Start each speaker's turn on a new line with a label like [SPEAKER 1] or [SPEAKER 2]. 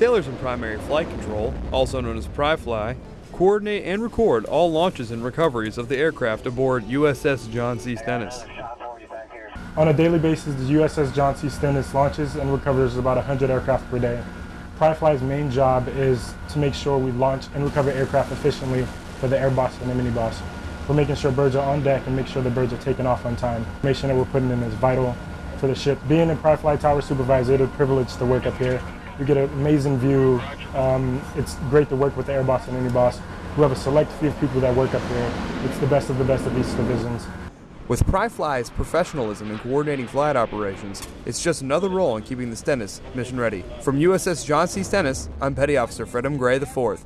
[SPEAKER 1] Sailors in primary flight control, also known as PriFly, coordinate and record all launches and recoveries of the aircraft aboard USS John C. Stennis.
[SPEAKER 2] On a daily basis, the USS John C. Stennis launches and recovers about 100 aircraft per day. PriFly's main job is to make sure we launch and recover aircraft efficiently for the air boss and the mini boss. We're making sure birds are on deck and make sure the birds are taken off on time. Information that we're putting in is vital for the ship. Being a PriFly Tower Supervisor, it's a privilege to work up here. We get an amazing view. Um, it's great to work with the air boss and mini boss. We have a select few people that work up here. It's the best of the best of these divisions.
[SPEAKER 1] With PriFly's professionalism in coordinating flight operations, it's just another role in keeping the Stennis mission ready. From USS John C. Stennis, I'm Petty Officer Fred M. Gray IV.